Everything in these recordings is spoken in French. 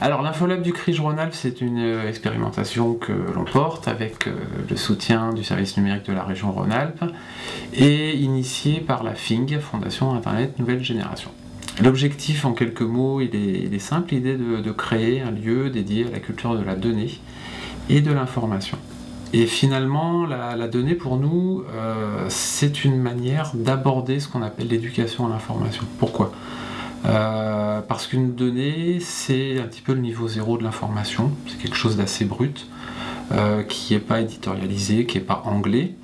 Alors l'Infolab du CRIJ Rhône-Alpes, c'est une euh, expérimentation que l'on porte avec euh, le soutien du service numérique de la région Rhône-Alpes et initiée par la FING, Fondation Internet Nouvelle Génération. L'objectif en quelques mots, il est, simple, l'idée de, créer un lieu dédié à la culture de la donnée et de l'information. Et finalement, la, donnée pour nous, euh, c'est une manière d'aborder ce qu'on appelle l'éducation à l'information. Pourquoi? Euh, parce qu'une donnée, c'est un petit peu le niveau zéro de l'information, c'est quelque chose d'assez brut, euh, qui n'est pas éditorialisé, qui n'est pas anglais,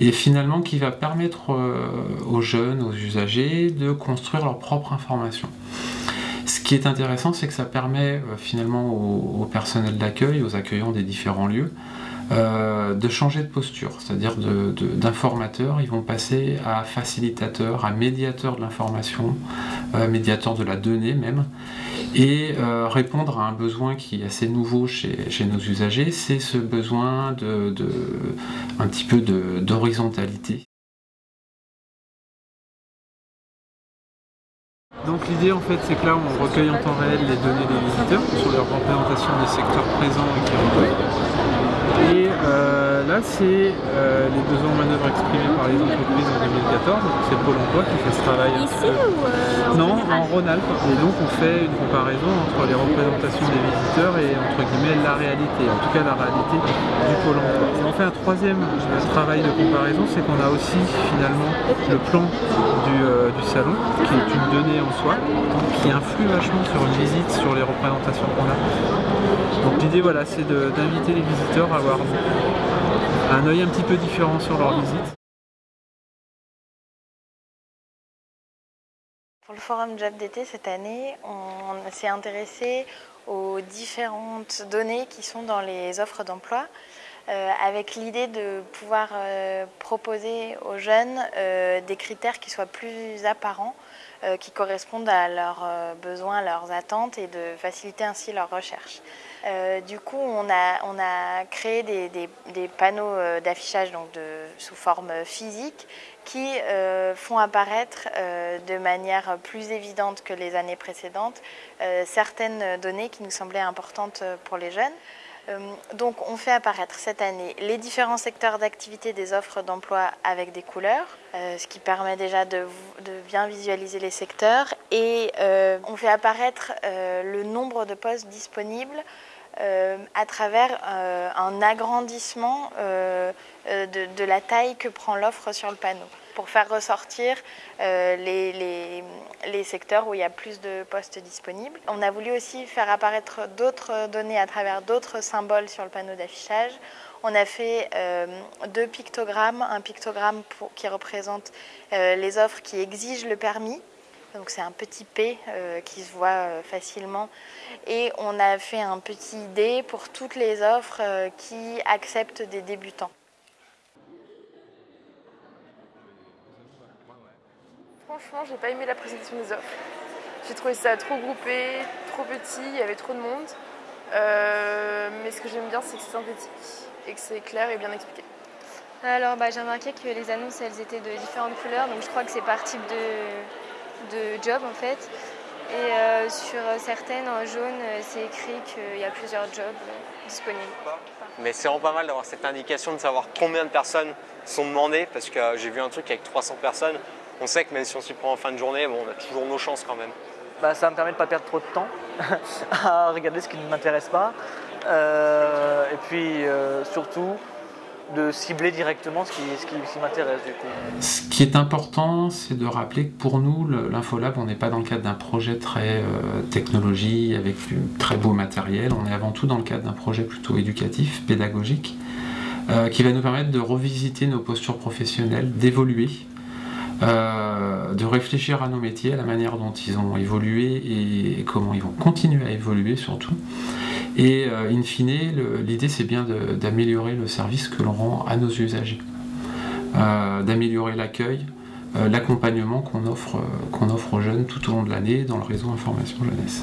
et finalement qui va permettre euh, aux jeunes, aux usagers, de construire leur propre information. Ce qui est intéressant, c'est que ça permet finalement au personnel d'accueil, aux accueillants des différents lieux, de changer de posture, c'est-à-dire d'informateur, ils vont passer à facilitateur, à médiateur de l'information, médiateur de la donnée même, et euh, répondre à un besoin qui est assez nouveau chez, nos usagers, c'est ce besoin de, un petit peu d'horizontalité. Donc l'idée en fait c'est que là on recueille en temps réel les données des visiteurs sur leur représentation des secteurs présents et qui c'est euh, les besoins en manœuvre exprimés par les entreprises en 2014. C'est Pôle emploi qui fait ce travail. Ici ou euh, Non, en Rhône-Alpes. Et donc, on fait une comparaison entre les représentations des visiteurs et entre guillemets la réalité, en tout cas la réalité du Pôle emploi. Et on fait un troisième travail de comparaison, c'est qu'on a aussi finalement le plan du, du salon, qui est une donnée en soi, qui influe vachement sur une visite, sur les représentations qu'on a. Donc l'idée voilà, c'est d'inviter les visiteurs à avoir un œil un petit peu différent sur leur visite. Pour le forum Job d'été cette année, on s'est intéressé aux différentes données qui sont dans les offres d'emploi. Euh, avec l'idée de pouvoir euh, proposer aux jeunes euh, des critères qui soient plus apparents, qui correspondent à leurs besoins, à leurs attentes et de faciliter ainsi leur recherche. du coup, on a, créé des, panneaux d'affichage sous forme physique qui font apparaître de manière plus évidente que les années précédentes certaines données qui nous semblaient importantes pour les jeunes. Euh, donc on fait apparaître cette année les différents secteurs d'activité des offres d'emploi avec des couleurs, euh, ce qui permet déjà de, bien visualiser les secteurs. Et euh, on fait apparaître le nombre de postes disponibles à travers un agrandissement de, la taille que prend l'offre sur le panneau pour faire ressortir euh, les, secteurs où il y a plus de postes disponibles. On a voulu aussi faire apparaître d'autres données à travers d'autres symboles sur le panneau d'affichage. On a fait euh, deux pictogrammes, un pictogramme qui représente euh, les offres qui exigent le permis, donc c'est un petit P qui se voit facilement. Et on a fait un petit D pour toutes les offres qui acceptent des débutants. franchement, j'ai pas aimé la présentation des offres. J'ai trouvé ça trop groupé, trop petit, il y avait trop de monde. Euh, mais ce que j'aime bien, c'est que c'est synthétique et que c'est clair et bien expliqué. Alors, bah, j'ai remarqué que les annonces, elles étaient de différentes couleurs, donc je crois que c'est par type de, de job en fait. Et euh, sur certaines, en jaune, c'est écrit qu'il y a plusieurs jobs euh, disponibles. Mais c'est vraiment pas mal d'avoir cette indication de savoir combien de personnes sont demandées, parce que j'ai vu un truc avec 300 personnes, on sait que même si on s'y prend en fin de journée, bon, on a toujours nos chances quand même. Bah, ça me permet de ne pas perdre trop de temps à regarder ce qui ne m'intéresse pas. Euh, et puis euh, surtout de cibler directement ce qui, m'intéresse du coup. Ce qui est important, c'est de rappeler que pour nous, l'Infolab, on n'est pas dans le cadre d'un projet très euh, technologie avec du très beau matériel, on est avant tout dans le cadre d'un projet plutôt éducatif, pédagogique, qui va nous permettre de revisiter nos postures professionnelles, d'évoluer euh, de réfléchir à nos métiers, à la manière dont ils ont évolué et, comment ils vont continuer à évoluer surtout. Et euh, in fine, l'idée c'est bien d'améliorer le service que l'on rend à nos usagers, euh, d'améliorer l'accueil, l'accompagnement qu'on offre, qu'on offre aux jeunes tout au long de l'année dans le réseau Information Jeunesse.